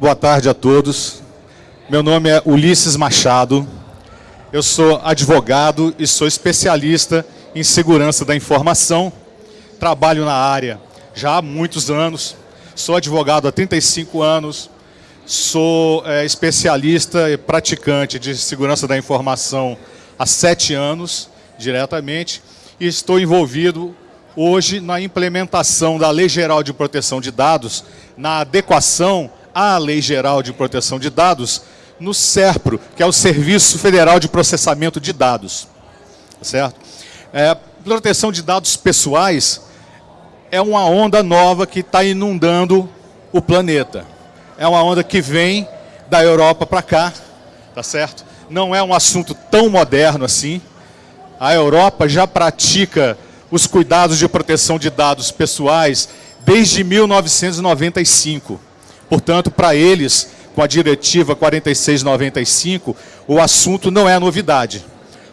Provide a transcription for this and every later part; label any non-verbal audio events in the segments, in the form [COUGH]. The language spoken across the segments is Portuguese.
Boa tarde a todos. Meu nome é Ulisses Machado. Eu sou advogado e sou especialista em segurança da informação. Trabalho na área já há muitos anos. Sou advogado há 35 anos. Sou é, especialista e praticante de segurança da informação há sete anos, diretamente. E estou envolvido hoje na implementação da Lei Geral de Proteção de Dados, na adequação à Lei Geral de Proteção de Dados, no SERPRO, que é o Serviço Federal de Processamento de Dados. Certo? É, proteção de dados pessoais é uma onda nova que está inundando o planeta. É uma onda que vem da Europa para cá, tá certo? Não é um assunto tão moderno assim. A Europa já pratica os cuidados de proteção de dados pessoais desde 1995. Portanto, para eles, com a diretiva 4695, o assunto não é novidade.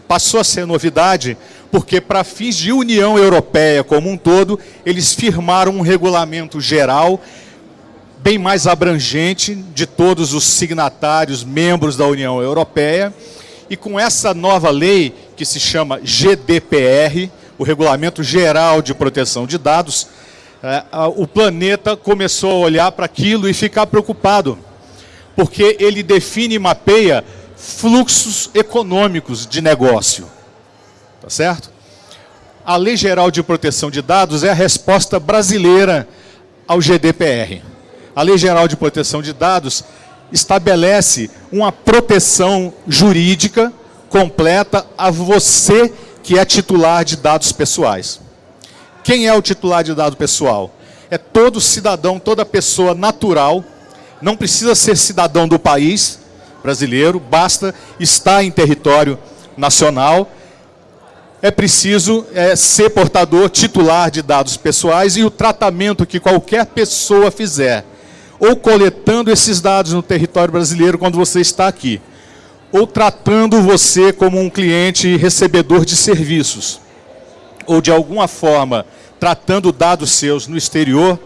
Passou a ser novidade porque, para fins de União Europeia como um todo, eles firmaram um regulamento geral bem mais abrangente de todos os signatários, membros da União Europeia, e com essa nova lei, que se chama GDPR, o Regulamento Geral de Proteção de Dados, o planeta começou a olhar para aquilo e ficar preocupado, porque ele define e mapeia fluxos econômicos de negócio. Tá certo? A Lei Geral de Proteção de Dados é a resposta brasileira ao GDPR. A Lei Geral de Proteção de Dados estabelece uma proteção jurídica completa a você que é titular de dados pessoais. Quem é o titular de dado pessoal? É todo cidadão, toda pessoa natural, não precisa ser cidadão do país brasileiro, basta estar em território nacional. É preciso é, ser portador titular de dados pessoais e o tratamento que qualquer pessoa fizer, ou coletando esses dados no território brasileiro quando você está aqui, ou tratando você como um cliente recebedor de serviços, ou de alguma forma tratando dados seus no exterior,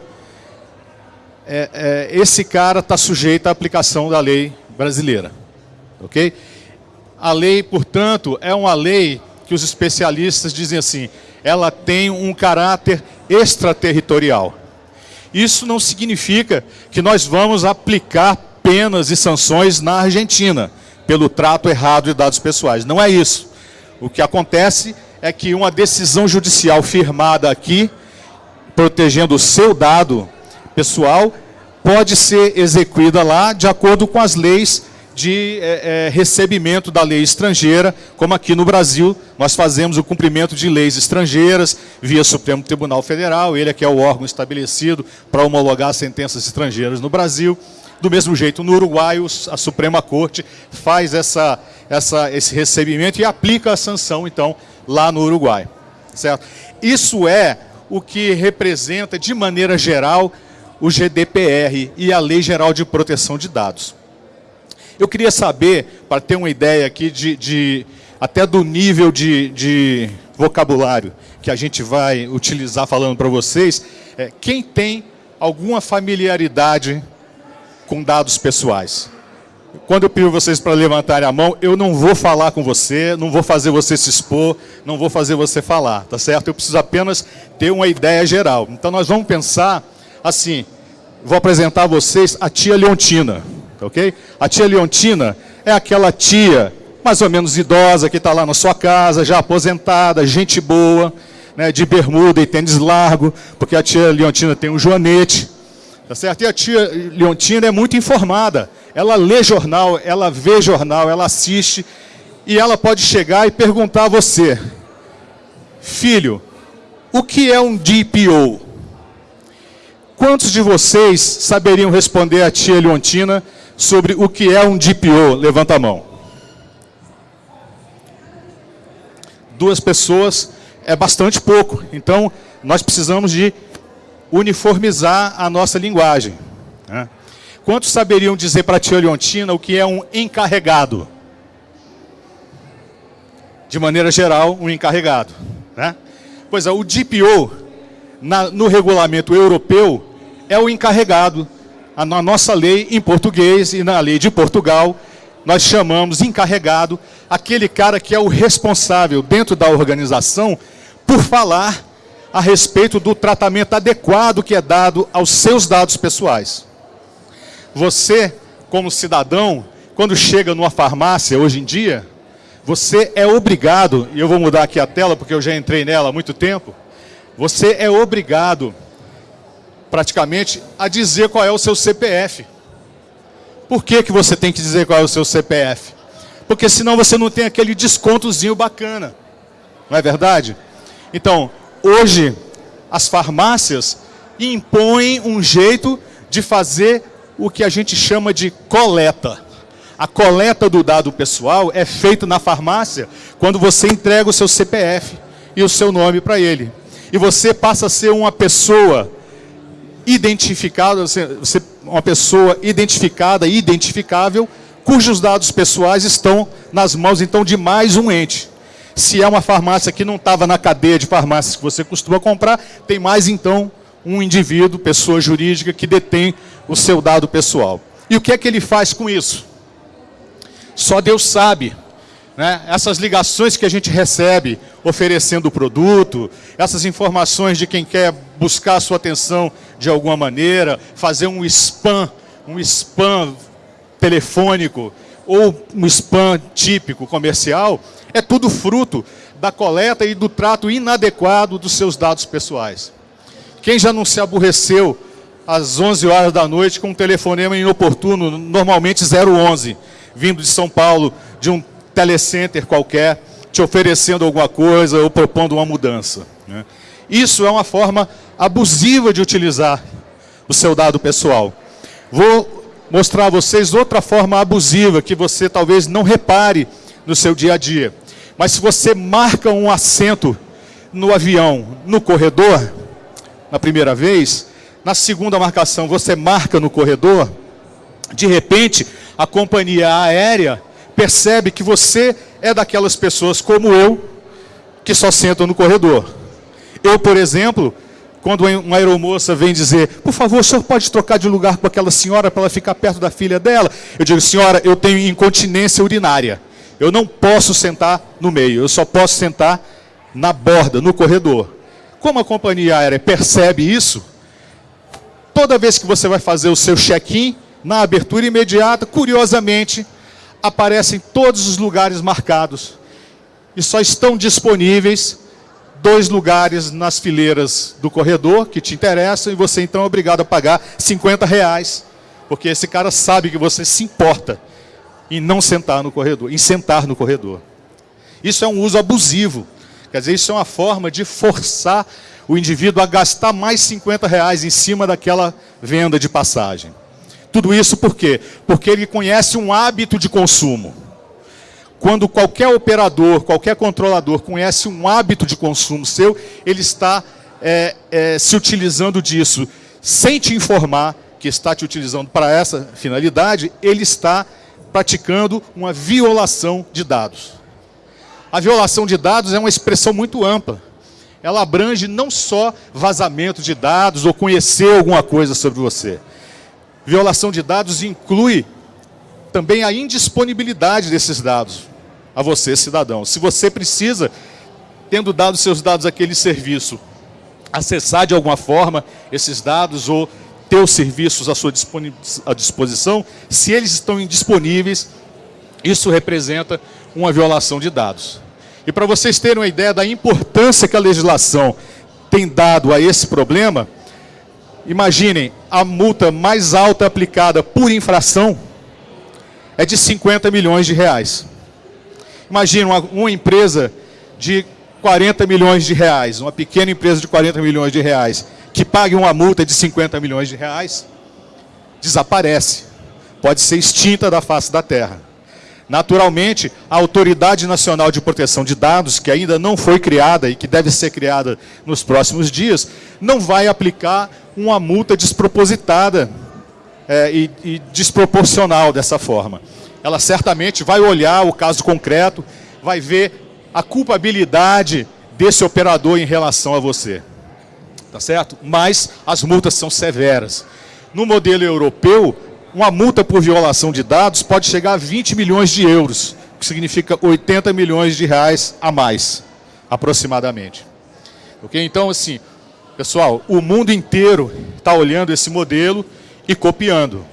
é, é, esse cara está sujeito à aplicação da lei brasileira. Ok? A lei, portanto, é uma lei que os especialistas dizem assim, ela tem um caráter extraterritorial. Isso não significa que nós vamos aplicar penas e sanções na Argentina pelo trato errado de dados pessoais. Não é isso. O que acontece é que uma decisão judicial firmada aqui, protegendo o seu dado pessoal, pode ser execuída lá de acordo com as leis de é, é, recebimento da lei estrangeira, como aqui no Brasil nós fazemos o cumprimento de leis estrangeiras via Supremo Tribunal Federal, ele é que é o órgão estabelecido para homologar sentenças estrangeiras no Brasil. Do mesmo jeito, no Uruguai, a Suprema Corte faz essa, essa, esse recebimento e aplica a sanção, então, lá no Uruguai. Certo? Isso é o que representa, de maneira geral, o GDPR e a Lei Geral de Proteção de Dados. Eu queria saber, para ter uma ideia aqui, de, de até do nível de, de, vocabulário que a gente vai utilizar falando para vocês, é, quem tem alguma familiaridade com dados pessoais. Quando eu pido vocês para levantarem a mão, eu não vou falar com você, não vou fazer você se expor, não vou fazer você falar, tá certo? Eu preciso apenas ter uma ideia geral. Então nós vamos pensar assim, vou apresentar a vocês a tia Leontina, ok? A tia Leontina é aquela tia mais ou menos idosa que está lá na sua casa, já aposentada, gente boa, né, de bermuda e tênis largo, porque a tia Leontina tem um joanete, Tá certo? E a tia Leontina é muito informada. Ela lê jornal, ela vê jornal, ela assiste. E ela pode chegar e perguntar a você, filho, o que é um DPO? Quantos de vocês saberiam responder a tia Leontina sobre o que é um DPO? Levanta a mão. Duas pessoas é bastante pouco. Então, nós precisamos de uniformizar a nossa linguagem. Né? Quantos saberiam dizer para a tia Leontina o que é um encarregado? De maneira geral, um encarregado. Né? Pois é, o DPO, na, no regulamento europeu, é o encarregado. na nossa lei em português e na lei de Portugal, nós chamamos encarregado aquele cara que é o responsável dentro da organização por falar a respeito do tratamento adequado que é dado aos seus dados pessoais. Você, como cidadão, quando chega numa farmácia hoje em dia, você é obrigado, e eu vou mudar aqui a tela porque eu já entrei nela há muito tempo, você é obrigado praticamente a dizer qual é o seu CPF. Por que, que você tem que dizer qual é o seu CPF? Porque senão você não tem aquele descontozinho bacana. Não é verdade? Então, hoje, as farmácias impõem um jeito de fazer o que a gente chama de coleta. A coleta do dado pessoal é feita na farmácia quando você entrega o seu CPF e o seu nome para ele. E você passa a ser uma pessoa identificada, você, uma pessoa identificada, identificável, cujos dados pessoais estão nas mãos, então, de mais um ente. Se é uma farmácia que não estava na cadeia de farmácias que você costuma comprar, tem mais, então, um indivíduo, pessoa jurídica, que detém o seu dado pessoal. E o que é que ele faz com isso? Só Deus sabe. Né? Essas ligações que a gente recebe oferecendo o produto, essas informações de quem quer buscar a sua atenção de alguma maneira, fazer um spam, um spam telefônico ou um spam típico comercial, é tudo fruto da coleta e do trato inadequado dos seus dados pessoais. Quem já não se aborreceu às 11 horas da noite com um telefonema inoportuno, normalmente 011, vindo de São Paulo, de um telecenter qualquer, te oferecendo alguma coisa ou propondo uma mudança. Né? Isso é uma forma abusiva de utilizar o seu dado pessoal. Vou mostrar a vocês outra forma abusiva que você talvez não repare no seu dia a dia. Mas se você marca um assento no avião, no corredor, na primeira vez, na segunda marcação você marca no corredor, de repente a companhia aérea percebe que você é daquelas pessoas como eu, que só sentam no corredor. Eu, por exemplo, quando uma aeromoça vem dizer, por favor, o senhor pode trocar de lugar com aquela senhora para ela ficar perto da filha dela? Eu digo, senhora, eu tenho incontinência urinária. Eu não posso sentar no meio, eu só posso sentar na borda, no corredor. Como a companhia aérea percebe isso, toda vez que você vai fazer o seu check-in, na abertura imediata, curiosamente, aparecem todos os lugares marcados. E só estão disponíveis dois lugares nas fileiras do corredor que te interessam e você então é obrigado a pagar 50 reais, porque esse cara sabe que você se importa em não sentar no corredor, em sentar no corredor. Isso é um uso abusivo. Quer dizer, isso é uma forma de forçar o indivíduo a gastar mais 50 reais em cima daquela venda de passagem. Tudo isso por quê? Porque ele conhece um hábito de consumo. Quando qualquer operador, qualquer controlador conhece um hábito de consumo seu, ele está é, é, se utilizando disso. Sem te informar que está te utilizando para essa finalidade, ele está praticando uma violação de dados. A violação de dados é uma expressão muito ampla. Ela abrange não só vazamento de dados ou conhecer alguma coisa sobre você. Violação de dados inclui também a indisponibilidade desses dados a você, cidadão. Se você precisa, tendo dado seus dados àquele serviço, acessar de alguma forma esses dados ou ter os serviços à sua disposição, se eles estão indisponíveis, isso representa uma violação de dados. E para vocês terem uma ideia da importância que a legislação tem dado a esse problema, Imaginem, a multa mais alta aplicada por infração é de 50 milhões de reais. Imagina uma, uma, empresa de 40 milhões de reais, uma pequena empresa de 40 milhões de reais, que pague uma multa de 50 milhões de reais, desaparece, pode ser extinta da face da terra. Naturalmente, a Autoridade Nacional de Proteção de Dados, que ainda não foi criada e que deve ser criada nos próximos dias, não vai aplicar uma multa despropositada é, e, e desproporcional dessa forma. Ela certamente vai olhar o caso concreto, vai ver a culpabilidade desse operador em relação a você. Tá certo? Mas as multas são severas. No modelo europeu, uma multa por violação de dados pode chegar a 20 milhões de euros, que significa 80 milhões de reais a mais, aproximadamente. Ok? Então, assim, pessoal, o mundo inteiro está olhando esse modelo e copiando.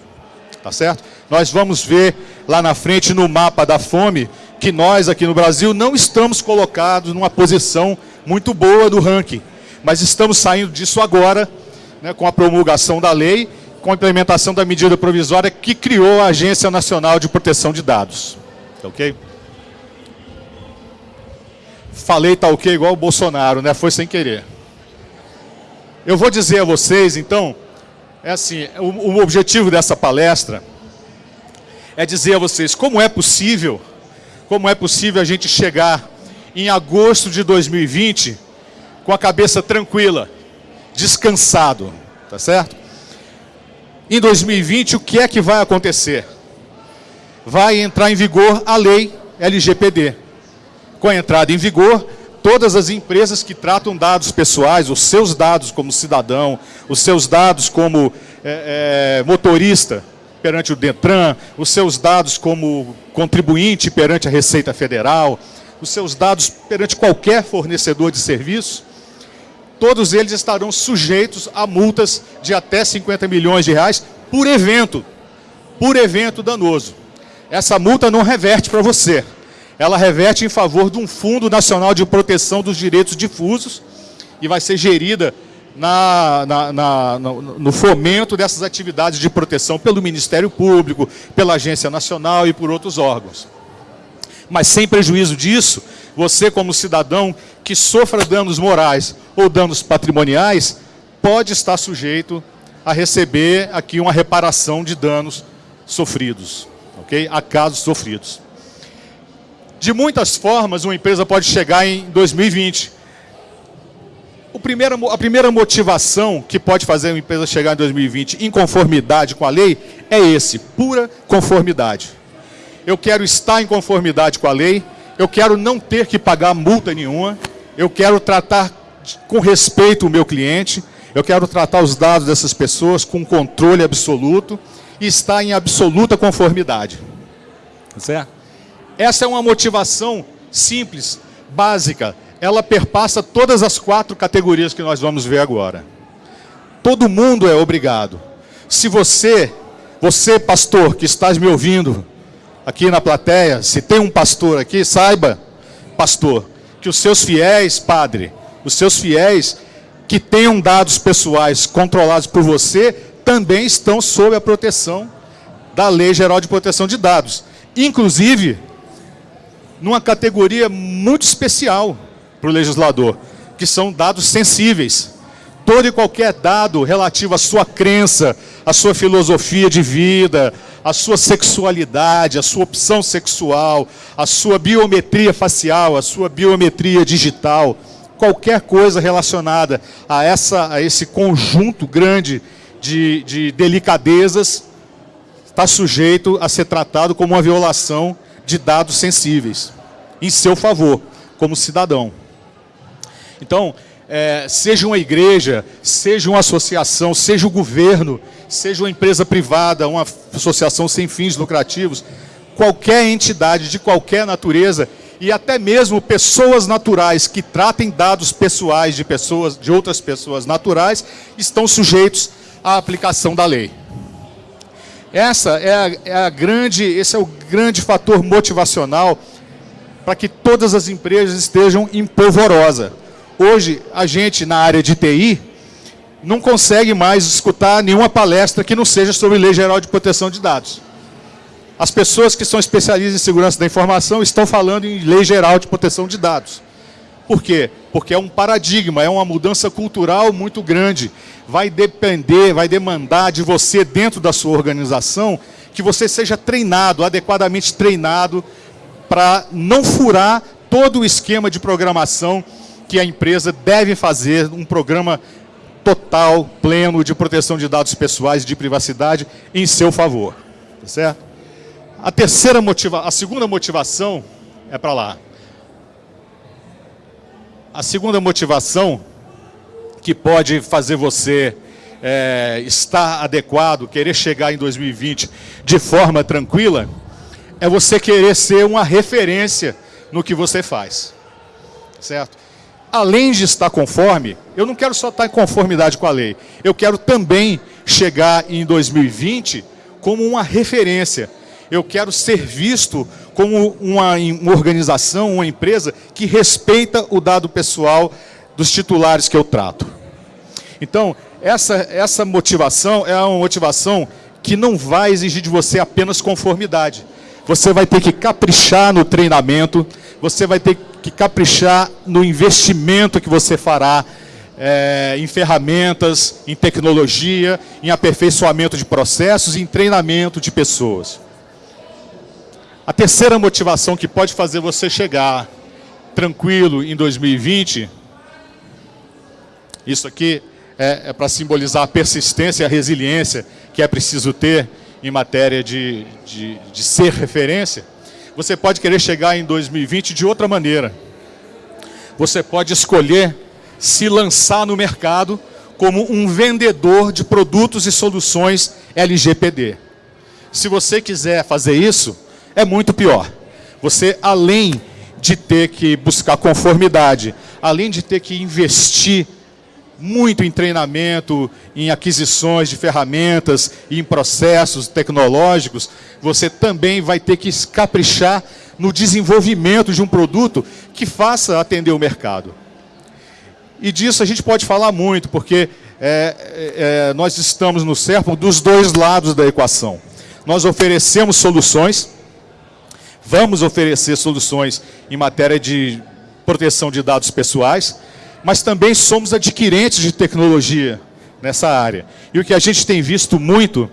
Tá certo? Nós vamos ver lá na frente no mapa da fome que nós aqui no Brasil não estamos colocados numa posição muito boa do ranking, mas estamos saindo disso agora, né, com a promulgação da lei, com a implementação da medida provisória que criou a Agência Nacional de Proteção de Dados. Tá ok? Falei tá ok igual o Bolsonaro, né? Foi sem querer. Eu vou dizer a vocês, então, é assim, o, o objetivo dessa palestra é dizer a vocês como é possível, como é possível a gente chegar em agosto de 2020 com a cabeça tranquila, descansado, tá certo? Em 2020, o que é que vai acontecer? Vai entrar em vigor a lei LGPD. Com a entrada em vigor, todas as empresas que tratam dados pessoais, os seus dados como cidadão, os seus dados como é, é, motorista perante o DETRAN, os seus dados como contribuinte perante a Receita Federal, os seus dados perante qualquer fornecedor de serviço, todos eles estarão sujeitos a multas de até 50 milhões de reais por evento, por evento danoso. Essa multa não reverte para você, ela reverte em favor de um Fundo Nacional de Proteção dos Direitos Difusos e vai ser gerida na, na, na, no fomento dessas atividades de proteção pelo Ministério Público, pela Agência Nacional e por outros órgãos. Mas sem prejuízo disso, você como cidadão que sofra danos morais ou danos patrimoniais, pode estar sujeito a receber aqui uma reparação de danos sofridos, ok? A casos sofridos. De muitas formas, uma empresa pode chegar em 2020. O primeiro, a primeira motivação que pode fazer uma empresa chegar em 2020 em conformidade com a lei é esse, pura conformidade. Eu quero estar em conformidade com a lei, eu quero não ter que pagar multa nenhuma, eu quero tratar com respeito o meu cliente, eu quero tratar os dados dessas pessoas com controle absoluto e estar em absoluta conformidade. Certo? Essa é uma motivação simples, básica. Ela perpassa todas as quatro categorias que nós vamos ver agora. Todo mundo é obrigado. Se você, você pastor que estás me ouvindo aqui na plateia, se tem um pastor aqui, saiba, pastor, que os seus fiéis, padre, os seus fiéis que tenham dados pessoais controlados por você, também estão sob a proteção da Lei Geral de Proteção de Dados. Inclusive, numa categoria muito especial para o legislador, que são dados sensíveis. Todo e qualquer dado relativo à sua crença, à sua filosofia de vida, à sua sexualidade, à sua opção sexual, à sua biometria facial, à sua biometria digital, qualquer coisa relacionada a, essa, a esse conjunto grande de, de delicadezas está sujeito a ser tratado como uma violação de dados sensíveis, em seu favor, como cidadão. Então, é, seja uma igreja, seja uma associação, seja o governo, seja uma empresa privada, uma associação sem fins lucrativos, qualquer entidade de qualquer natureza e até mesmo pessoas naturais que tratem dados pessoais de pessoas, de outras pessoas naturais, estão sujeitos à aplicação da lei. Essa é a, é a grande, esse é o grande fator motivacional para que todas as empresas estejam em polvorosa. Hoje, a gente na área de TI não consegue mais escutar nenhuma palestra que não seja sobre Lei Geral de Proteção de Dados. As pessoas que são especialistas em segurança da informação estão falando em Lei Geral de Proteção de Dados. Por quê? Porque é um paradigma, é uma mudança cultural muito grande. Vai depender, vai demandar de você, dentro da sua organização, que você seja treinado, adequadamente treinado, para não furar todo o esquema de programação que a empresa deve fazer, um programa total, pleno de proteção de dados pessoais e de privacidade em seu favor. Tá certo? A terceira motiva a segunda motivação é para lá. A segunda motivação que pode fazer você é, estar adequado, querer chegar em 2020 de forma tranquila, é você querer ser uma referência no que você faz. Certo? Além de estar conforme, eu não quero só estar em conformidade com a lei, eu quero também chegar em 2020 como uma referência. Eu quero ser visto como uma, uma organização, uma empresa que respeita o dado pessoal dos titulares que eu trato. Então, essa, essa motivação é uma motivação que não vai exigir de você apenas conformidade. Você vai ter que caprichar no treinamento, você vai ter que caprichar no investimento que você fará é, em ferramentas, em tecnologia, em aperfeiçoamento de processos, em treinamento de pessoas. A terceira motivação que pode fazer você chegar tranquilo em 2020, isso aqui é, é para simbolizar a persistência e a resiliência que é preciso ter em matéria de, de, de ser referência, você pode querer chegar em 2020 de outra maneira. Você pode escolher se lançar no mercado como um vendedor de produtos e soluções LGPD. Se você quiser fazer isso, é muito pior. Você, além de ter que buscar conformidade, além de ter que investir muito em treinamento, em aquisições de ferramentas, em processos tecnológicos, você também vai ter que caprichar no desenvolvimento de um produto que faça atender o mercado. E disso a gente pode falar muito, porque é, é, é nós estamos no CERPO dos dois lados da equação. Nós oferecemos soluções, Vamos oferecer soluções em matéria de proteção de dados pessoais, mas também somos adquirentes de tecnologia nessa área. E o que a gente tem visto muito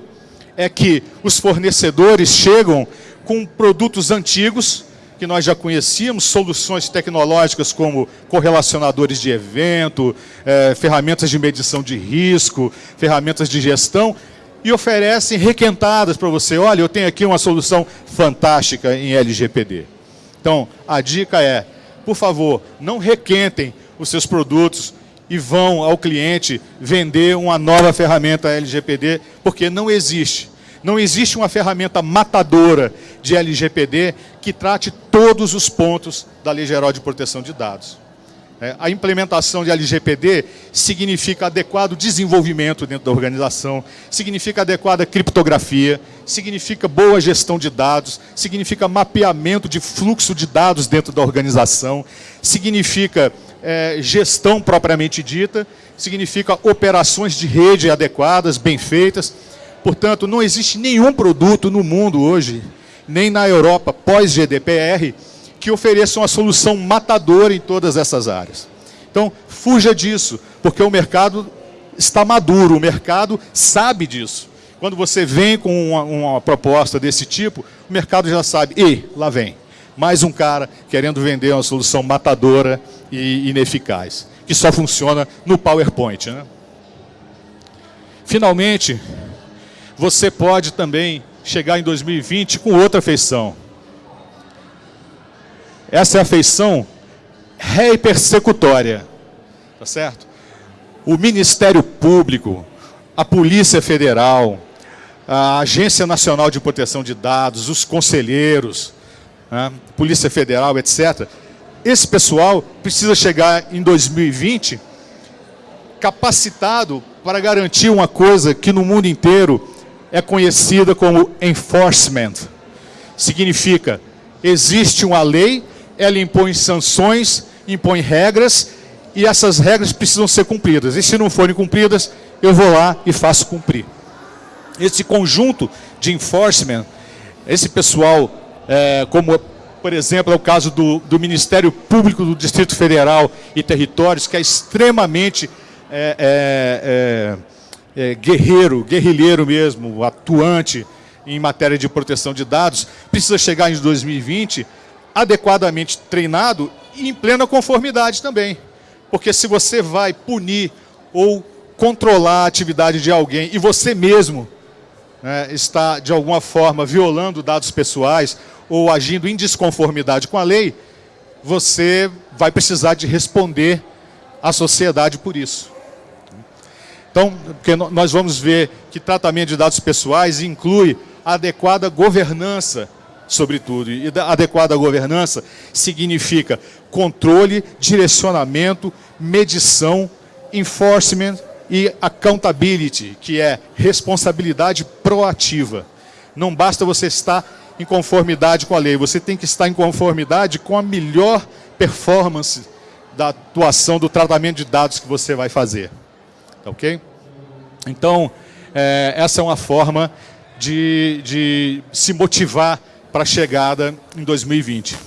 é que os fornecedores chegam com produtos antigos, que nós já conhecíamos, soluções tecnológicas como correlacionadores de evento, eh, ferramentas de medição de risco, ferramentas de gestão, e oferecem requentadas para você. Olha, eu tenho aqui uma solução fantástica em LGPD. Então, a dica é, por favor, não requentem os seus produtos e vão ao cliente vender uma nova ferramenta LGPD, porque não existe. Não existe uma ferramenta matadora de LGPD que trate todos os pontos da Lei Geral de Proteção de Dados. É, a implementação de LGPD significa adequado desenvolvimento dentro da organização, significa adequada criptografia, significa boa gestão de dados, significa mapeamento de fluxo de dados dentro da organização, significa é, gestão propriamente dita, significa operações de rede adequadas, bem feitas. Portanto, não existe nenhum produto no mundo hoje, nem na Europa pós-GDPR, que ofereçam uma solução matadora em todas essas áreas. Então, fuja disso, porque o mercado está maduro, o mercado sabe disso. Quando você vem com uma, uma proposta desse tipo, o mercado já sabe, e lá vem, mais um cara querendo vender uma solução matadora e ineficaz, que só funciona no PowerPoint. Né? Finalmente, você pode também chegar em 2020 com outra feição. Essa é a feição ré persecutória. Tá certo? O Ministério Público, a Polícia Federal, a Agência Nacional de Proteção de Dados, os conselheiros, né, Polícia Federal, etc. Esse pessoal precisa chegar em 2020 capacitado para garantir uma coisa que no mundo inteiro é conhecida como enforcement. Significa, existe uma lei ela impõe sanções, impõe regras, e essas regras precisam ser cumpridas. E se não forem cumpridas, eu vou lá e faço cumprir. Esse conjunto de enforcement, esse pessoal, é, como por exemplo é o caso do, do, Ministério Público do Distrito Federal e Territórios, que é extremamente é, é, é, é guerreiro, guerrilheiro mesmo, atuante em matéria de proteção de dados, precisa chegar em 2020 adequadamente treinado e em plena conformidade também. Porque se você vai punir ou controlar a atividade de alguém e você mesmo né, está, de alguma forma, violando dados pessoais ou agindo em desconformidade com a lei, você vai precisar de responder à sociedade por isso. Então, porque nós vamos ver que tratamento de dados pessoais inclui adequada governança sobretudo. E adequada governança significa controle, direcionamento, medição, enforcement e accountability, que é responsabilidade proativa. Não basta você estar em conformidade com a lei, você tem que estar em conformidade com a melhor performance da atuação do tratamento de dados que você vai fazer. Tá ok? Então, é, essa é uma forma de, de se motivar para a chegada em 2020.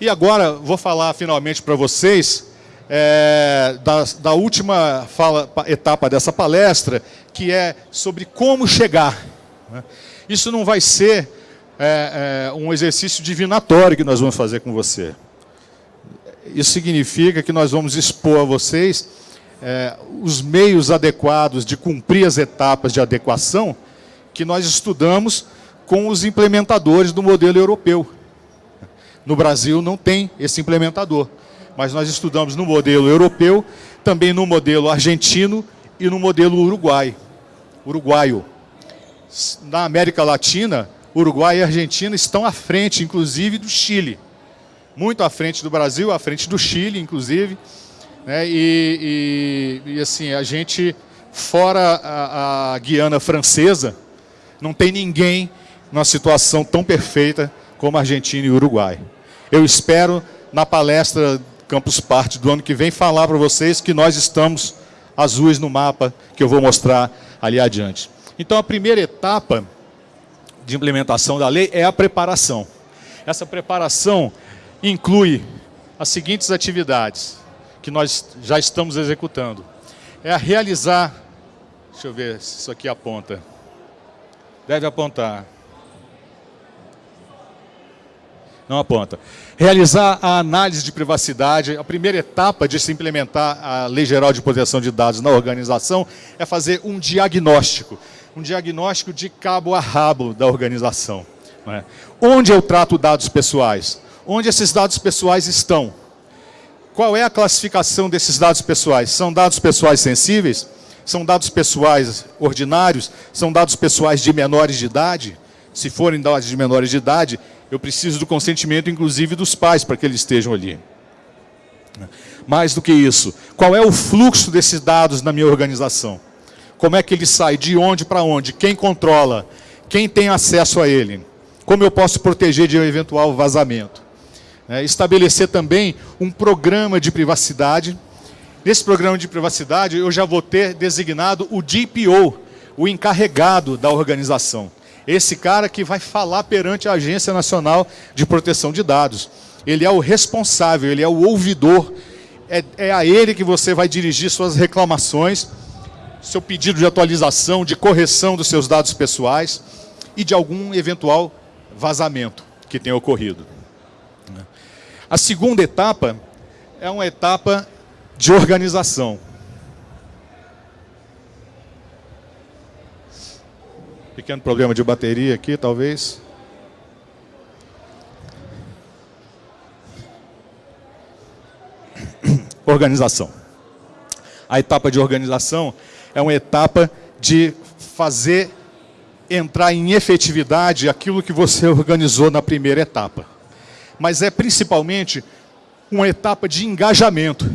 E agora vou falar finalmente para vocês é, da, da, última fala, etapa dessa palestra, que é sobre como chegar. Né? Isso não vai ser é, é, um exercício divinatório que nós vamos fazer com você. Isso significa que nós vamos expor a vocês é, os meios adequados de cumprir as etapas de adequação que nós estudamos com os implementadores do modelo europeu. No Brasil não tem esse implementador, mas nós estudamos no modelo europeu, também no modelo argentino e no modelo uruguai, uruguaio. Na América Latina, Uruguai e Argentina estão à frente, inclusive, do Chile. Muito à frente do Brasil, à frente do Chile, inclusive. Né? E, e, e, assim, a gente, fora a, a Guiana Francesa, não tem ninguém numa situação tão perfeita como Argentina e Uruguai. Eu espero, na palestra Campus Party do ano que vem, falar para vocês que nós estamos azuis no mapa que eu vou mostrar ali adiante. Então, a primeira etapa de implementação da lei é a preparação. Essa preparação inclui as seguintes atividades que nós já estamos executando. É a realizar, deixa eu ver se isso aqui aponta. Deve apontar. Não aponta. Realizar a análise de privacidade. A primeira etapa de se implementar a Lei Geral de Proteção de Dados na organização é fazer um diagnóstico. Um diagnóstico de cabo a rabo da organização. É? Onde eu trato dados pessoais? Onde esses dados pessoais estão? Qual é a classificação desses dados pessoais? São dados pessoais sensíveis? São dados pessoais ordinários? São dados pessoais de menores de idade? Se forem dados de menores de idade, eu preciso do consentimento, inclusive, dos pais para que eles estejam ali. Mais do que isso, qual é o fluxo desses dados na minha organização? Como é que ele sai? De onde para onde? Quem controla? Quem tem acesso a ele? Como eu posso proteger de um eventual vazamento? É, estabelecer também um programa de privacidade, Nesse programa de privacidade, eu já vou ter designado o DPO, o encarregado da organização. Esse cara que vai falar perante a Agência Nacional de Proteção de Dados. Ele é o responsável, ele é o ouvidor. É, é a ele que você vai dirigir suas reclamações, seu pedido de atualização, de correção dos seus dados pessoais e de algum eventual vazamento que tenha ocorrido. A segunda etapa é uma etapa de organização. Pequeno problema de bateria aqui, talvez. [CLEARS THROAT] Organização. A etapa de organização é uma etapa de fazer entrar em efetividade aquilo que você [LAUGHS] organizou na primeira etapa. Mas é principalmente uma etapa de engajamento.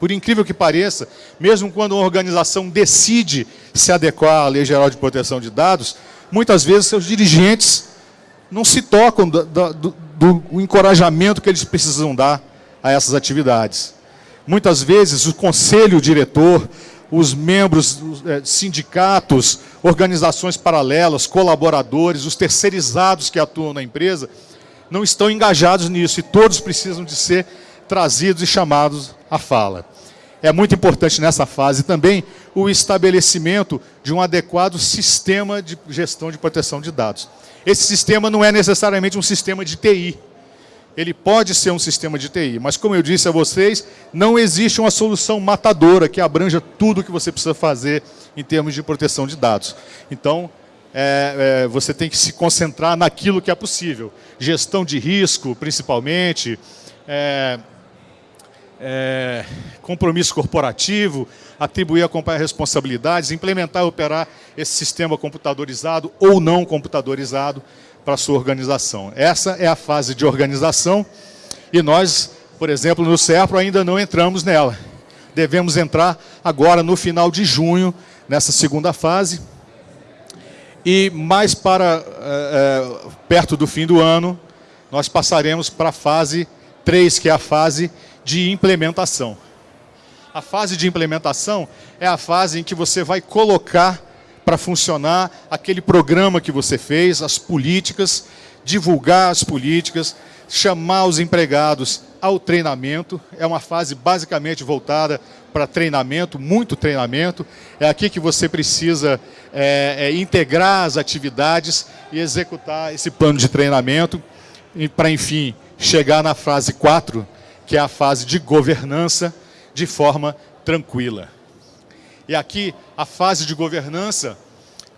Por incrível que pareça, mesmo quando uma organização decide se adequar à Lei Geral de Proteção de Dados, muitas vezes seus dirigentes não se tocam do, do, do encorajamento que eles precisam dar a essas atividades. Muitas vezes o conselho diretor, os membros, os, é, sindicatos, organizações paralelas, colaboradores, os terceirizados que atuam na empresa, não estão engajados nisso e todos precisam de ser trazidos e chamados à fala. É muito importante nessa fase também o estabelecimento de um adequado sistema de gestão de proteção de dados. Esse sistema não é necessariamente um sistema de TI. Ele pode ser um sistema de TI, mas como eu disse a vocês, não existe uma solução matadora que abranja tudo o que você precisa fazer em termos de proteção de dados. Então, é, é, você tem que se concentrar naquilo que é possível. Gestão de risco, principalmente, é, é, compromisso corporativo, atribuir acompanhar responsabilidades, implementar e operar esse sistema computadorizado ou não computadorizado para a sua organização. Essa é a fase de organização e nós, por exemplo, no CERPRO ainda não entramos nela. Devemos entrar agora no final de junho, nessa segunda fase, e mais para é, perto do fim do ano, nós passaremos para a fase 3, que é a fase de implementação. A fase de implementação é a fase em que você vai colocar para funcionar aquele programa que você fez, as políticas, divulgar as políticas, chamar os empregados ao treinamento. É uma fase basicamente voltada para treinamento, muito treinamento. É aqui que você precisa é, é, integrar as atividades e executar esse plano de treinamento para, enfim, chegar na fase 4, que é a fase de governança, de forma tranquila. E aqui, a fase de governança,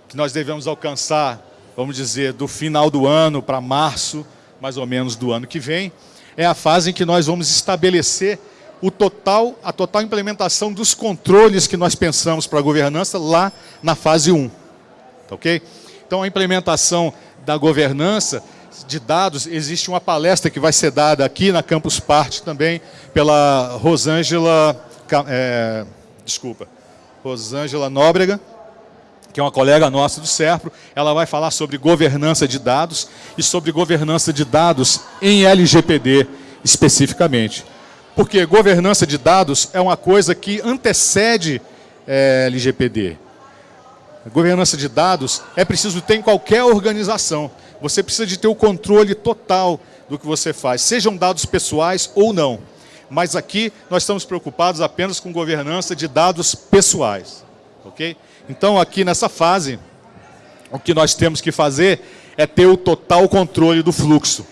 que nós devemos alcançar, vamos dizer, do final do ano para março, mais ou menos do ano que vem, é a fase em que nós vamos estabelecer o total, a total implementação dos controles que nós pensamos para a governança lá na fase 1. Tá ok? Então, a implementação da governança de dados, existe uma palestra que vai ser dada aqui na Campus Party também pela Rosângela, é, desculpa, Rosângela Nóbrega, que é uma colega nossa do SERPRO, ela vai falar sobre governança de dados e sobre governança de dados em LGPD especificamente. Porque governança de dados é uma coisa que antecede é, LGPD. governança de dados é preciso ter em qualquer organização. Você precisa de ter o controle total do que você faz, sejam dados pessoais ou não. Mas aqui nós estamos preocupados apenas com governança de dados pessoais. ok? Então aqui nessa fase, o que nós temos que fazer é ter o total controle do fluxo.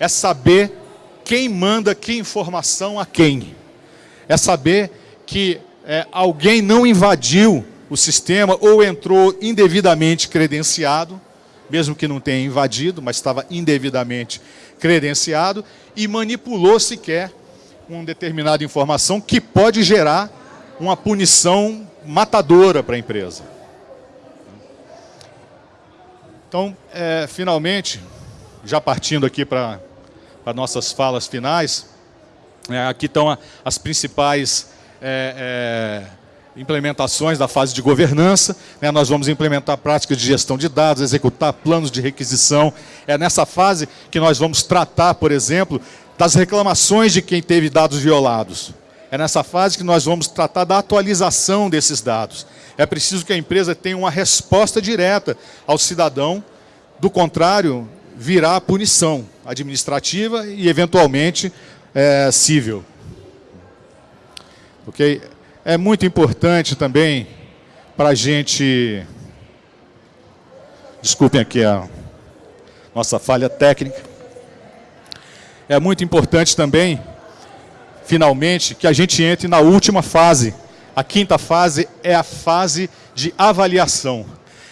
É saber quem manda que informação a quem. É saber que é, alguém não invadiu o sistema ou entrou indevidamente credenciado, mesmo que não tenha invadido, mas estava indevidamente credenciado, e manipulou sequer uma determinada informação que pode gerar uma punição matadora para a empresa. Então, é, finalmente, já partindo aqui para nossas falas finais. É, aqui estão a, as principais é, é, implementações da fase de governança. Né? Nós vamos implementar práticas de gestão de dados, executar planos de requisição. É nessa fase que nós vamos tratar, por exemplo, das reclamações de quem teve dados violados. É nessa fase que nós vamos tratar da atualização desses dados. É preciso que a empresa tenha uma resposta direta ao cidadão, do contrário, virá punição administrativa e, eventualmente, é, civil. Ok? É muito importante também para a gente... Desculpem aqui a nossa falha técnica. É muito importante também, finalmente, que a gente entre na última fase. A quinta fase é a fase de avaliação.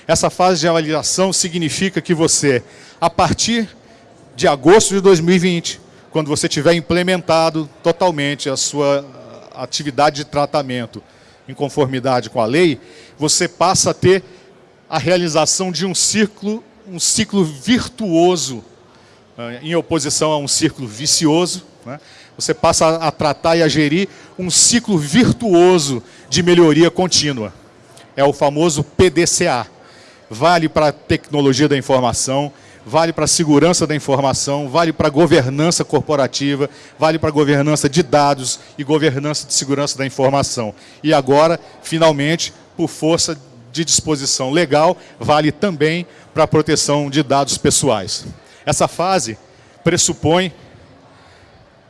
Essa fase de avaliação significa que você, a partir de agosto de 2020, quando você tiver implementado totalmente a sua atividade de tratamento em conformidade com a lei, você passa a ter a realização de um ciclo, um ciclo virtuoso, eh, em oposição a um ciclo vicioso. Né? Você passa a tratar e a gerir um ciclo virtuoso de melhoria contínua. É o famoso PDCA. Vale para a tecnologia da informação, vale para a segurança da informação, vale para a governança corporativa, vale para a governança de dados e governança de segurança da informação. E agora, finalmente, por força de disposição legal, vale também para a proteção de dados pessoais. Essa fase pressupõe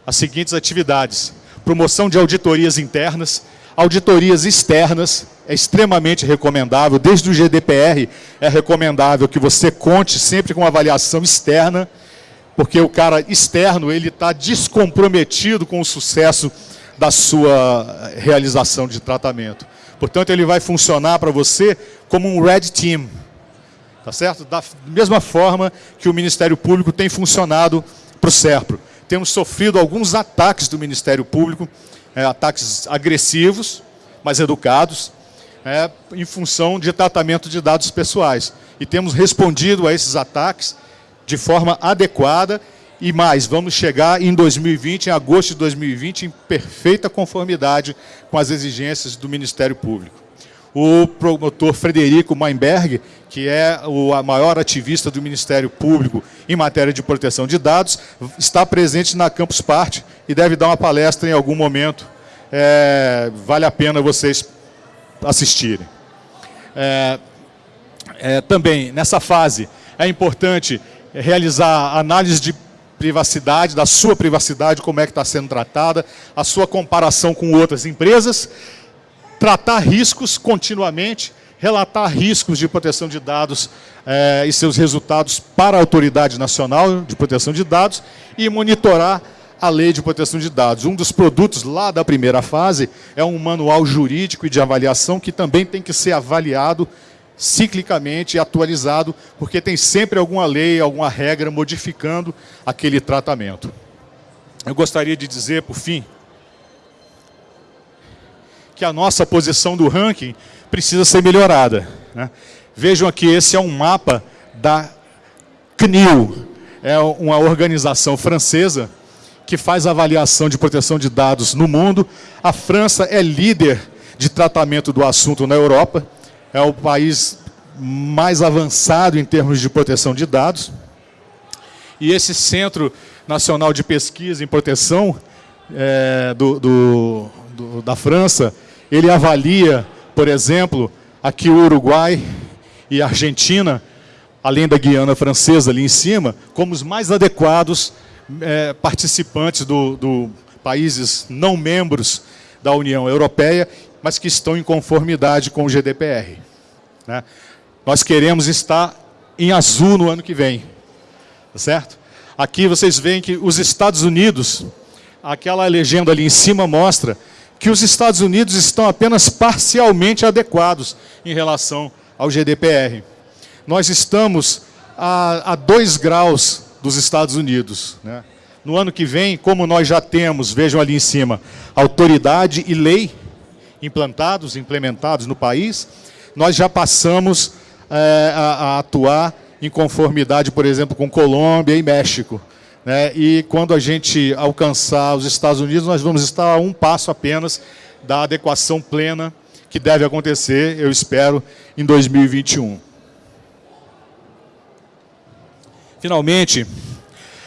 as seguintes atividades. Promoção de auditorias internas, Auditorias externas é extremamente recomendável, desde o GDPR é recomendável que você conte sempre com avaliação externa, porque o cara externo ele está descomprometido com o sucesso da sua realização de tratamento. Portanto, ele vai funcionar para você como um red team, tá certo? Da mesma forma que o Ministério Público tem funcionado para o SERPRO. Temos sofrido alguns ataques do Ministério Público, é, ataques agressivos, mas educados, é, em função de tratamento de dados pessoais. E temos respondido a esses ataques de forma adequada e mais, vamos chegar em 2020, em agosto de 2020, em perfeita conformidade com as exigências do Ministério Público. O promotor Frederico Meinberg, que é o maior ativista do Ministério Público em matéria de proteção de dados, está presente na Campus Party e deve dar uma palestra em algum momento. É, vale a pena vocês assistirem. É, é, também, nessa fase, é importante realizar análise de privacidade, da sua privacidade, como é que está sendo tratada, a sua comparação com outras empresas, tratar riscos continuamente, relatar riscos de proteção de dados eh, e seus resultados para a Autoridade Nacional de Proteção de Dados e monitorar a Lei de Proteção de Dados. Um dos produtos lá da primeira fase é um manual jurídico e de avaliação que também tem que ser avaliado ciclicamente atualizado, porque tem sempre alguma lei, alguma regra modificando aquele tratamento. Eu gostaria de dizer, por fim, que a nossa posição do ranking precisa ser melhorada. Né? Vejam aqui, esse é um mapa da CNIL, é uma organização francesa que faz avaliação de proteção de dados no mundo. A França é líder de tratamento do assunto na Europa é o país mais avançado em termos de proteção de dados. E esse Centro Nacional de Pesquisa em Proteção é, do, do, do, da França, ele avalia, por exemplo, aqui o Uruguai e a Argentina, além da Guiana Francesa ali em cima, como os mais adequados é, participantes do, do países não membros da União Europeia mas que estão em conformidade com o GDPR. Né? Nós queremos estar em azul no ano que vem, tá certo? Aqui vocês veem que os Estados Unidos, aquela legenda ali em cima mostra que os Estados Unidos estão apenas parcialmente adequados em relação ao GDPR. Nós estamos a, a dois graus dos Estados Unidos. Né? No ano que vem, como nós já temos, vejam ali em cima, autoridade e lei, implantados, implementados no país, nós já passamos é, a, a, atuar em conformidade, por exemplo, com Colômbia e México. Né? E quando a gente alcançar os Estados Unidos, nós vamos estar a um passo apenas da adequação plena que deve acontecer, eu espero, em 2021. Finalmente,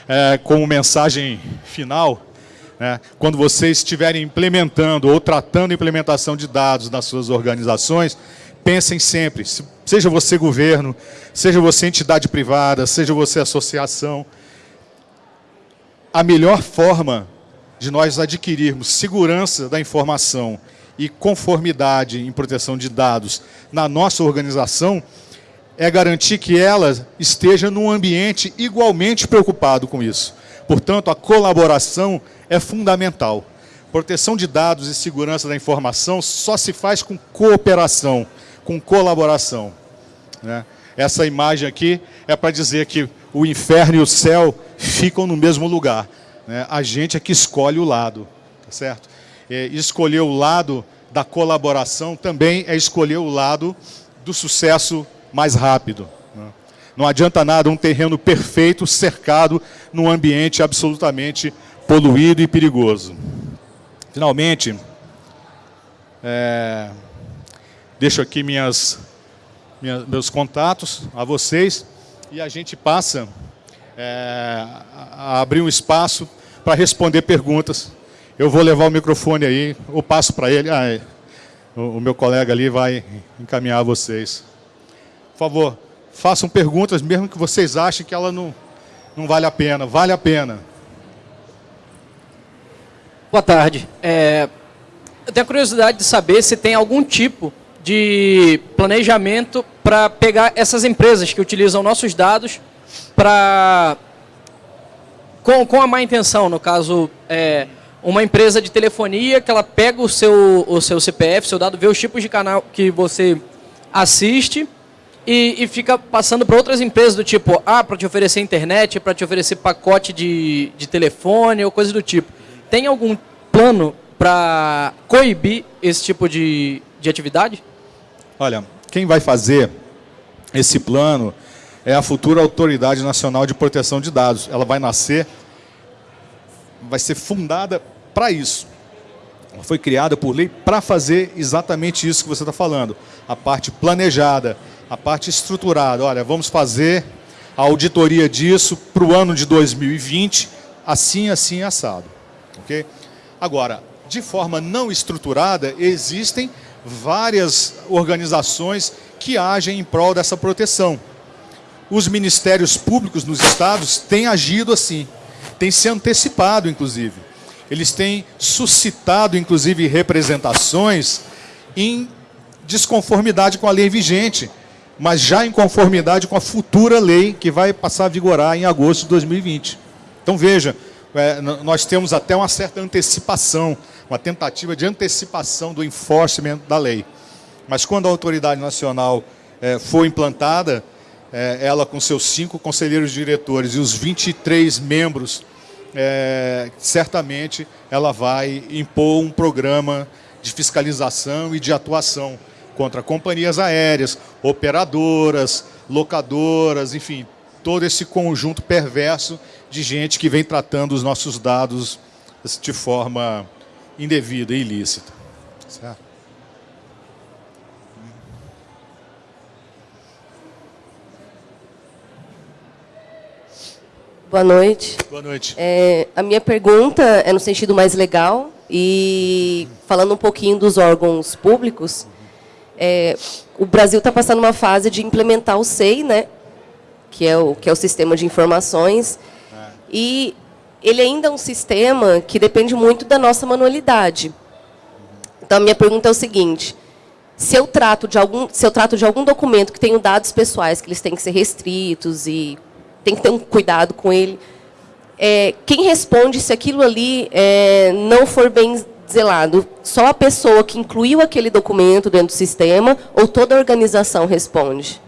é, como mensagem final, né? Quando vocês estiverem implementando ou tratando a implementação de dados nas suas organizações, pensem sempre, seja você governo, seja você entidade privada, seja você associação, a melhor forma de nós adquirirmos segurança da informação e conformidade em proteção de dados na nossa organização é garantir que ela esteja num ambiente igualmente preocupado com isso. Portanto, a colaboração é fundamental. Proteção de dados e segurança da informação só se faz com cooperação, com colaboração. Né? Essa imagem aqui é para dizer que o inferno e o céu ficam no mesmo lugar. Né? A gente é que escolhe o lado, tá certo? É, escolher o lado da colaboração também é escolher o lado do sucesso mais rápido. Não adianta nada um terreno perfeito cercado num ambiente absolutamente poluído e perigoso. Finalmente, é, deixo aqui minhas, minhas, meus contatos a vocês e a gente passa é, a abrir um espaço para responder perguntas. Eu vou levar o microfone aí, ou passo para ele. Ah, é, o, o meu colega ali vai encaminhar vocês. Por favor façam perguntas, mesmo que vocês achem que ela não, não vale a pena. Vale a pena. Boa tarde. É, eu tenho curiosidade de saber se tem algum tipo de planejamento para pegar essas empresas que utilizam nossos dados para com, com a má intenção, no caso, é, uma empresa de telefonia que ela pega o seu, o seu CPF, seu dado, vê os tipos de canal que você assiste e, e fica passando para outras empresas do tipo, ah, para te oferecer internet, para te oferecer pacote de, de telefone ou coisa do tipo. Tem algum plano para coibir esse tipo de, de atividade? Olha, quem vai fazer esse plano é a futura Autoridade Nacional de Proteção de Dados. Ela vai nascer, vai ser fundada para isso. Ela foi criada por lei para fazer exatamente isso que você está falando. A parte planejada, a parte estruturada. Olha, vamos fazer a auditoria disso para o ano de 2020, assim, assim, assado. Okay? Agora, de forma não estruturada, existem várias organizações que agem em prol dessa proteção. Os ministérios públicos nos estados têm agido assim, têm se antecipado, inclusive. Eles têm suscitado, inclusive, representações em desconformidade com a lei vigente, mas já em conformidade com a futura lei que vai passar a vigorar em agosto de 2020. Então veja, é, nós temos até uma certa antecipação, uma tentativa de antecipação do enforcement da lei. Mas quando a autoridade nacional é, for implantada, é, ela com seus cinco conselheiros diretores e os 23 membros, é, certamente ela vai impor um programa de fiscalização e de atuação contra companhias aéreas, operadoras, locadoras, enfim, todo esse conjunto perverso de gente que vem tratando os nossos dados de forma indevida e ilícita. Certo? Boa noite. Boa noite. É, a minha pergunta é no sentido mais legal e falando um pouquinho dos órgãos públicos. É, o Brasil está passando uma fase de implementar o SEI, né? que é o, que é o sistema de informações, é. e ele ainda é um sistema que depende muito da nossa manualidade. Então, a minha pergunta é o seguinte, se eu trato de algum, se eu trato de algum documento que tem dados pessoais, que eles têm que ser restritos e tem que ter um cuidado com ele, é, quem responde se aquilo ali é, não for bem zelado? Só a pessoa que incluiu aquele documento dentro do sistema ou toda a organização responde?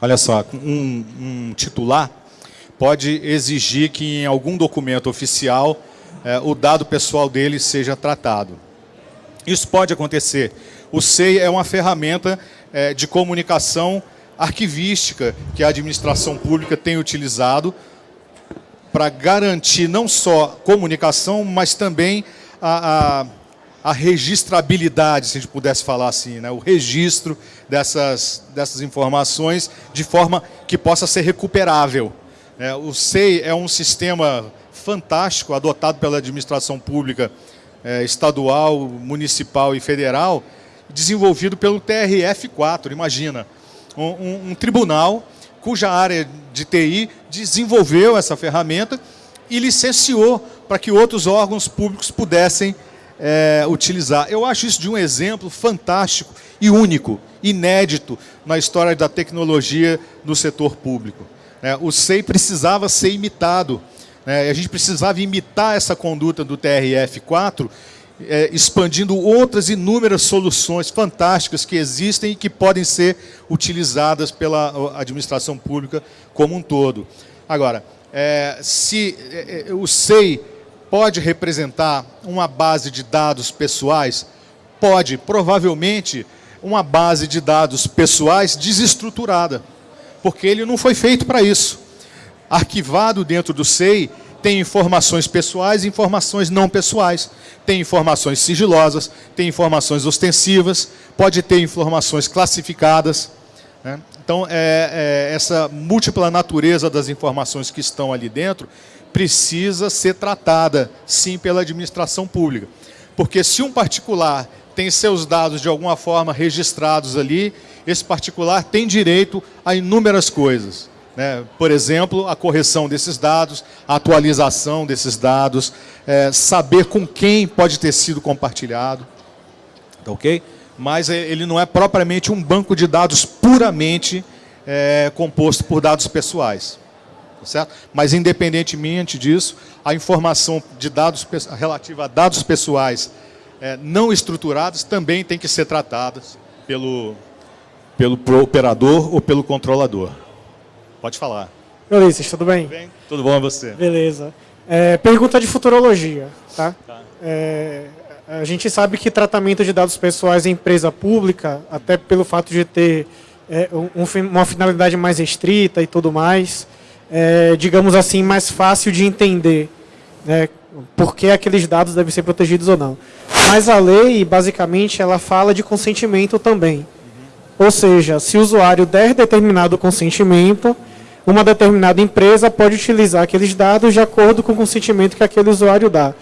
Olha só, um, um titular pode exigir que em algum documento oficial é, o dado pessoal dele seja tratado. Isso pode acontecer. O SEI é uma ferramenta é, de comunicação arquivística que a administração pública tem utilizado para garantir não só comunicação, mas também a, a, a, registrabilidade, se a gente pudesse falar assim, né? o registro dessas, dessas informações de forma que possa ser recuperável. É, o SEI é um sistema fantástico adotado pela administração pública é, estadual, municipal e federal, desenvolvido pelo TRF4, imagina um, um, um tribunal cuja área de TI desenvolveu essa ferramenta e licenciou para que outros órgãos públicos pudessem é, utilizar. Eu acho isso de um exemplo fantástico e único, inédito na história da tecnologia no setor público. É, o SEI precisava ser imitado. Né? A gente precisava imitar essa conduta do TRF4 é, expandindo outras inúmeras soluções fantásticas que existem e que podem ser utilizadas pela administração pública como um todo. Agora, é, se é, é o SEI pode representar uma base de dados pessoais, pode, provavelmente, uma base de dados pessoais desestruturada, porque ele não foi feito para isso. Arquivado dentro do SEI, tem informações pessoais e informações não pessoais. Tem informações sigilosas, tem informações ostensivas, pode ter informações classificadas. Né? Então, é, é, essa múltipla natureza das informações que estão ali dentro precisa ser tratada, sim, pela administração pública. Porque se um particular tem seus dados de alguma forma registrados ali, esse particular tem direito a inúmeras coisas. Né? Por exemplo, a correção desses dados, a atualização desses dados, é, saber com quem pode ter sido compartilhado, tá ok? Mas é, ele não é propriamente um banco de dados puramente é, composto por dados pessoais. Tá certo? Mas, independentemente disso, a informação de dados relativa a dados pessoais é, não estruturados também tem que ser tratadas pelo, pelo operador ou pelo controlador. Pode falar. Ulisses, tudo bem? Tudo bem? Tudo bom você? Beleza. É, pergunta de futurologia. Tá? tá. É, a gente sabe que tratamento de dados pessoais em empresa pública, até pelo fato de ter é, um, uma finalidade mais restrita e tudo mais, é, digamos assim, mais fácil de entender né, por que aqueles dados devem ser protegidos ou não. Mas a lei, basicamente, ela fala de consentimento também. Ou seja, se o usuário der determinado consentimento, uma determinada empresa pode utilizar aqueles dados de acordo com o consentimento que aquele usuário dá.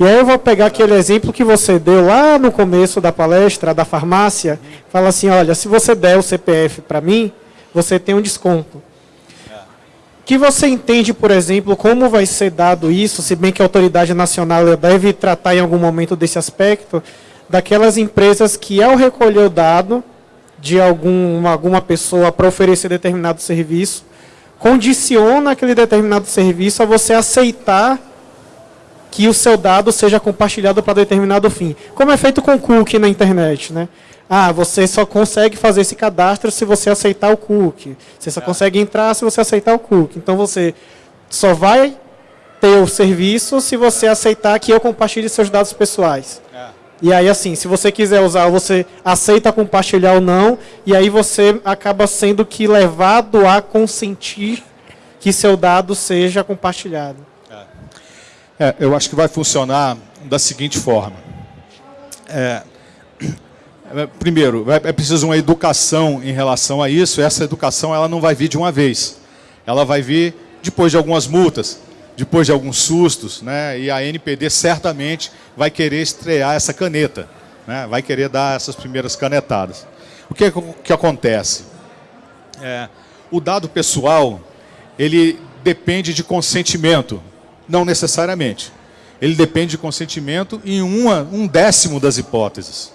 E aí eu vou pegar aquele exemplo que você deu lá no começo da palestra da farmácia, fala assim, olha, se você der o CPF para mim, você tem um desconto. Que você entende, por exemplo, como vai ser dado isso, se bem que a autoridade nacional deve tratar em algum momento desse aspecto, daquelas empresas que ao recolher o dado de algum, alguma pessoa para oferecer determinado serviço, condiciona aquele determinado serviço a você aceitar que o seu dado seja compartilhado para determinado fim. Como é feito com cookie na internet, né? Ah, você só consegue fazer esse cadastro se você aceitar o cookie. Você só é. consegue entrar se você aceitar o cookie. Então você só vai ter o serviço se você aceitar que eu compartilhe seus dados pessoais. É. E aí, assim, se você quiser usar, você aceita compartilhar ou não, e aí você acaba sendo que levado a consentir que seu dado seja compartilhado. É, eu acho que vai funcionar da seguinte forma. É, é primeiro, é preciso uma educação em relação a isso. Essa educação ela não vai vir de uma vez. Ela vai vir depois de algumas multas, depois de alguns sustos, né? E a NPD certamente vai querer estrear essa caneta, né? Vai querer dar essas primeiras canetadas. O que, que acontece? É, o dado pessoal ele depende de consentimento não necessariamente. Ele depende de consentimento em uma, um décimo das hipóteses.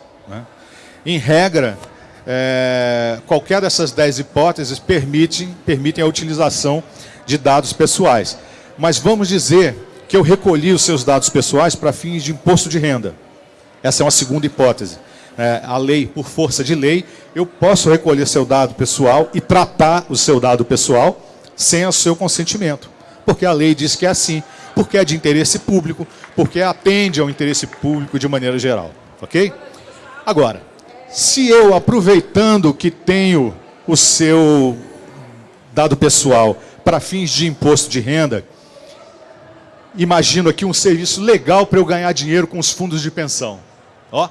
Em regra, é, qualquer dessas dez hipóteses permite, permitem a utilização de dados pessoais. Mas vamos dizer que eu recolhi os seus dados pessoais para fins de imposto de renda. Essa é uma segunda hipótese. É, a lei, por força de lei, eu posso recolher seu dado pessoal e tratar o seu dado pessoal sem o seu consentimento. Porque a lei diz que é assim porque é de interesse público, porque atende ao interesse público de maneira geral. Ok? Agora, se eu, aproveitando que tenho o seu dado pessoal para fins de imposto de renda, imagino aqui um serviço legal para eu ganhar dinheiro com os fundos de pensão. Ó,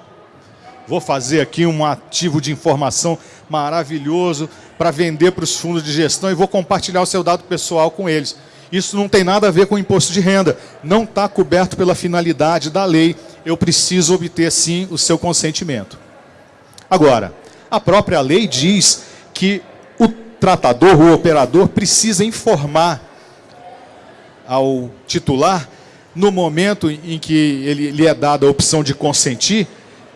vou fazer aqui um ativo de informação maravilhoso para vender para os fundos de gestão e vou compartilhar o seu dado pessoal com eles. Isso não tem nada a ver com imposto de renda. Não está coberto pela finalidade da lei. Eu preciso obter, sim, o seu consentimento. Agora, a própria lei diz que o tratador, o operador, precisa informar ao titular, no momento em que ele, lhe é dada a opção de consentir,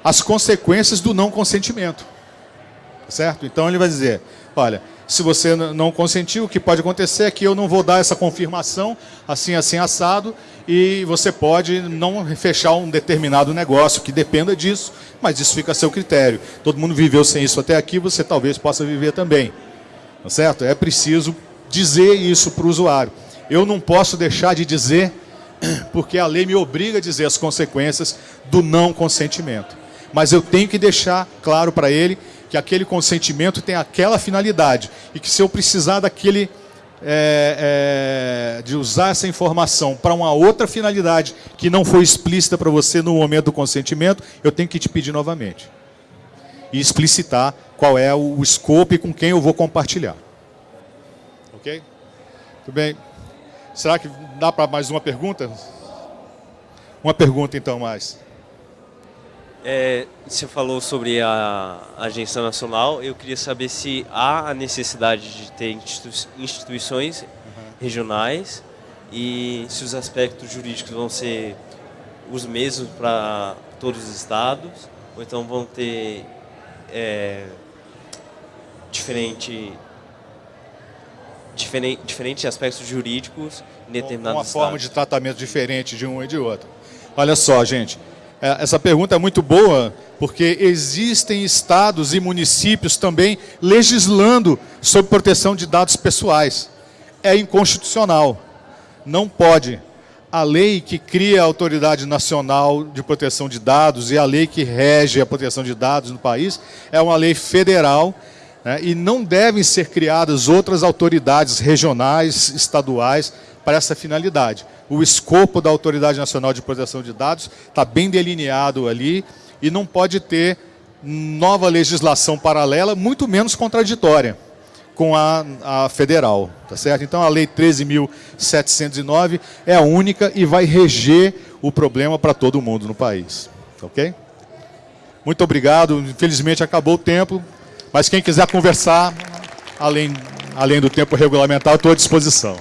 as consequências do não consentimento. Certo? Então ele vai dizer, olha, se você não consentiu, o que pode acontecer é que eu não vou dar essa confirmação, assim, assim, assado, e você pode não fechar um determinado negócio que dependa disso, mas isso fica a seu critério. Todo mundo viveu sem isso até aqui, você talvez possa viver também. Tá certo? É preciso dizer isso para o usuário. Eu não posso deixar de dizer, [CLEARS THROAT] porque a lei me obriga a dizer as consequências do não consentimento. Mas eu tenho que deixar claro para ele que aquele consentimento tem aquela finalidade e que se eu precisar daquele é, é, de usar essa informação para uma outra finalidade que não foi explícita para você no momento do consentimento, eu tenho que te pedir novamente e explicitar qual é o, o escopo e com quem eu vou compartilhar. Ok? Tudo bem. Será que dá para mais uma pergunta? Uma pergunta então mais. É, você falou sobre a Agência Nacional, eu queria saber se há a necessidade de ter instituições uhum. regionais e se os aspectos jurídicos vão ser os mesmos para todos os estados, ou então vão ter é, diferente, diferente, diferentes aspectos jurídicos em determinados Uma forma de tratamento diferente de um e de outro. Olha só, gente, essa pergunta é muito boa, porque existem estados e municípios também legislando sobre proteção de dados pessoais. É inconstitucional. Não pode. A lei que cria a Autoridade Nacional de Proteção de Dados e a lei que rege a proteção de dados no país é uma lei federal né, e não devem ser criadas outras autoridades regionais, estaduais, para essa finalidade. O escopo da Autoridade Nacional de Proteção de Dados está bem delineado ali e não pode ter nova legislação paralela, muito menos contraditória com a, a, federal, tá certo? Então a lei 13.709 é a única e vai reger o problema para todo mundo no país, ok? Muito obrigado, infelizmente acabou o tempo, mas quem quiser conversar, além, além do tempo regulamentar, estou à disposição.